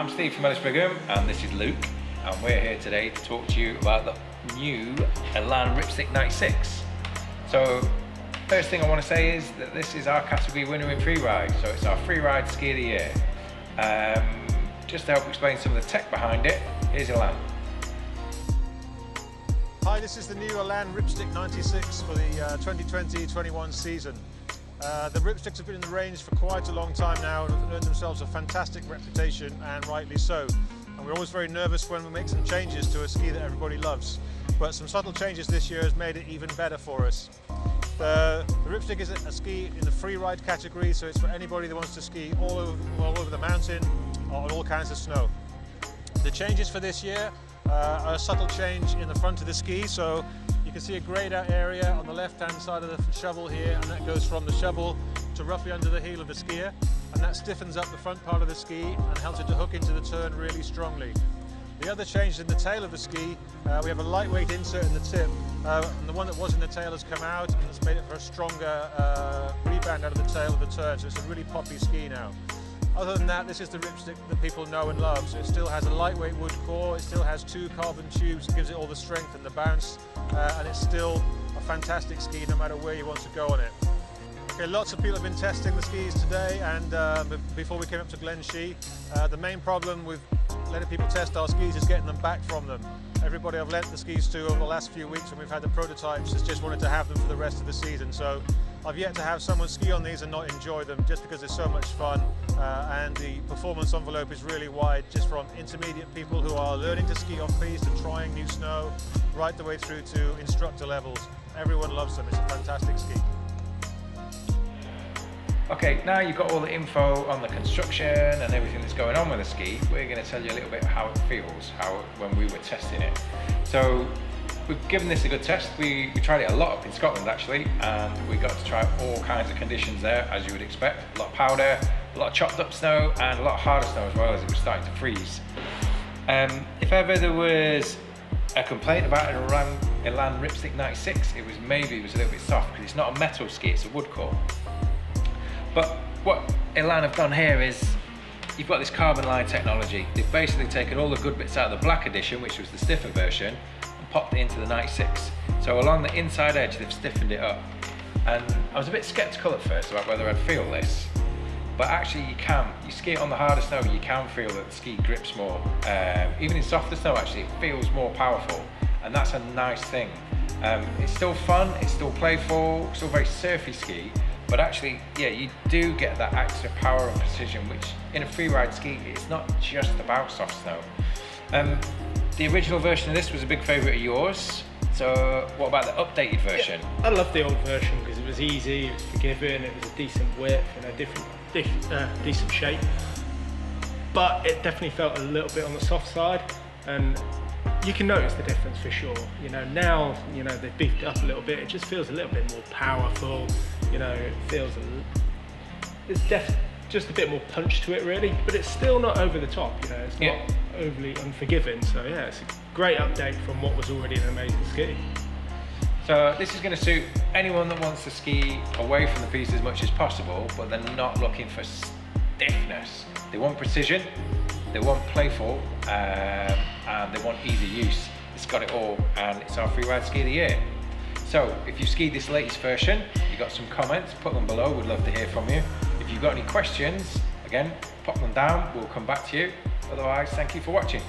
I'm Steve from Ellis Brigham and this is Luke and we're here today to talk to you about the new Elan Ripstick 96. So first thing I want to say is that this is our category winner in freeride, so it's our freeride ski of the year. Um, just to help explain some of the tech behind it, here's Elan. Hi, this is the new Elan Ripstick 96 for the 2020-21 uh, season. Uh, the Ripsticks have been in the range for quite a long time now and have earned themselves a fantastic reputation and rightly so. And we're always very nervous when we make some changes to a ski that everybody loves. But some subtle changes this year has made it even better for us. The, the Ripstick is a ski in the free ride category, so it's for anybody that wants to ski all over, all over the mountain on all kinds of snow. The changes for this year uh, are a subtle change in the front of the ski, so you can see a greyed out area on the left hand side of the shovel here and that goes from the shovel to roughly under the heel of the skier and that stiffens up the front part of the ski and helps it to hook into the turn really strongly. The other change in the tail of the ski, uh, we have a lightweight insert in the tip uh, and the one that was in the tail has come out and it's made it for a stronger uh, rebound out of the tail of the turn so it's a really poppy ski now. Other than that, this is the ripstick that people know and love. So it still has a lightweight wood core, it still has two carbon tubes, gives it all the strength and the bounce, uh, and it's still a fantastic ski no matter where you want to go on it. Okay, lots of people have been testing the skis today, and uh, before we came up to Glen Shee, uh, the main problem with letting people test our skis is getting them back from them. Everybody I've lent the skis to over the last few weeks when we've had the prototypes has just wanted to have them for the rest of the season. So I've yet to have someone ski on these and not enjoy them just because they're so much fun uh, and the performance envelope is really wide just from intermediate people who are learning to ski off piste and trying new snow right the way through to instructor levels. Everyone loves them, it's a fantastic ski. Okay, now you've got all the info on the construction and everything that's going on with the ski, we're going to tell you a little bit how it feels, how when we were testing it. So We've given this a good test. We, we tried it a lot up in Scotland actually, and we got to try all kinds of conditions there, as you would expect. A lot of powder, a lot of chopped up snow, and a lot of harder snow as well as it was starting to freeze. Um, if ever there was a complaint about an Elan, Elan Ripstick 96, it was maybe it was a little bit soft because it's not a metal ski, it's a wood core. But what Elan have done here is you've got this carbon line technology. They've basically taken all the good bits out of the black edition, which was the stiffer version, and popped it into the 96. So along the inside edge, they've stiffened it up. And I was a bit skeptical at first about whether I'd feel this, but actually you can. You ski it on the harder snow, you can feel that the ski grips more. Um, even in softer snow, actually, it feels more powerful, and that's a nice thing. Um, it's still fun, it's still playful, still very surfy ski, but actually, yeah, you do get that extra power and precision, which in a freeride ski, it's not just about soft snow. Um, the original version of this was a big favourite of yours. So what about the updated version? Yeah, I love the old version because it was easy, it was forgiving, it was a decent width, and a different, uh, decent shape. But it definitely felt a little bit on the soft side and you can notice the difference for sure. You know, now, you know, they've beefed it up a little bit, it just feels a little bit more powerful, you know, it feels, a, it's definitely just a bit more punch to it really, but it's still not over the top, you know, it's not yeah. overly unforgiving. So yeah, it's a great update from what was already an amazing ski. So this is going to suit anyone that wants to ski away from the piste as much as possible, but they're not looking for stiffness. They want precision, they want playful, um, and they want easy use. It's got it all, and it's our free ride ski of the year. So if you've skied this latest version, you've got some comments, put them below, we'd love to hear from you. If you've got any questions, again, pop them down, we'll come back to you. Otherwise, thank you for watching.